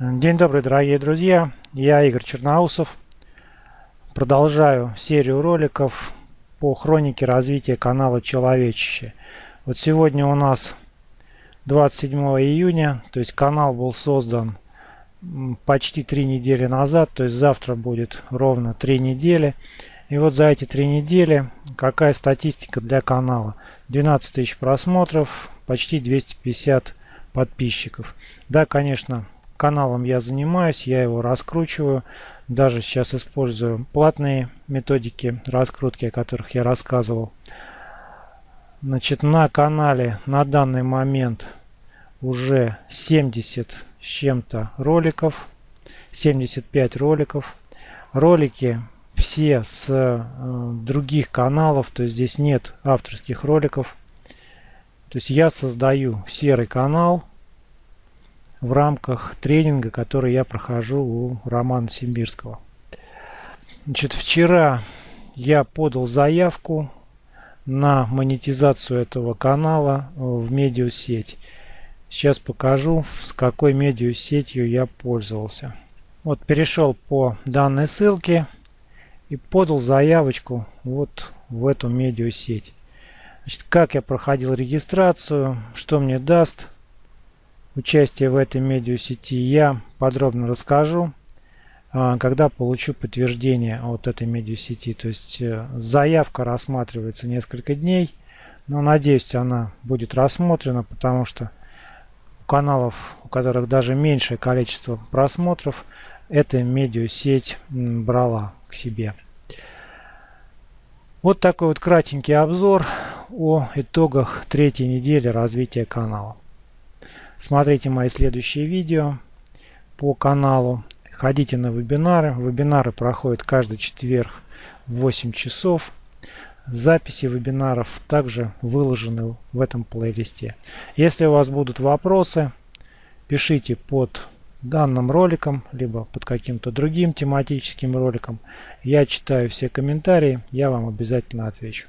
День добрый, дорогие друзья! Я Игорь Черноусов. Продолжаю серию роликов по хронике развития канала Человечище. Вот сегодня у нас 27 июня, то есть канал был создан почти три недели назад, то есть завтра будет ровно три недели. И вот за эти три недели какая статистика для канала? 12 тысяч просмотров, почти 250 подписчиков. Да, конечно, каналом я занимаюсь, я его раскручиваю. Даже сейчас использую платные методики раскрутки, о которых я рассказывал. Значит, на канале на данный момент уже 70 с чем-то роликов. 75 роликов. Ролики все с э, других каналов, то есть здесь нет авторских роликов. То есть я создаю серый канал в рамках тренинга, который я прохожу у Романа Симбирского. Значит, вчера я подал заявку на монетизацию этого канала в медиасеть. Сейчас покажу, с какой медиасетью я пользовался. Вот перешел по данной ссылке и подал заявочку вот в эту медиасеть. Значит, как я проходил регистрацию, что мне даст участие в этой медиасети, я подробно расскажу, а, когда получу подтверждение от этой медиасети. То есть э, заявка рассматривается несколько дней, но надеюсь она будет рассмотрена, потому что у каналов, у которых даже меньшее количество просмотров, эта медиасеть брала к себе. Вот такой вот кратенький обзор о итогах третьей недели развития канала. Смотрите мои следующие видео по каналу. Ходите на вебинары. Вебинары проходят каждый четверг в 8 часов. Записи вебинаров также выложены в этом плейлисте. Если у вас будут вопросы, пишите под данным роликом, либо под каким-то другим тематическим роликом. Я читаю все комментарии, я вам обязательно отвечу.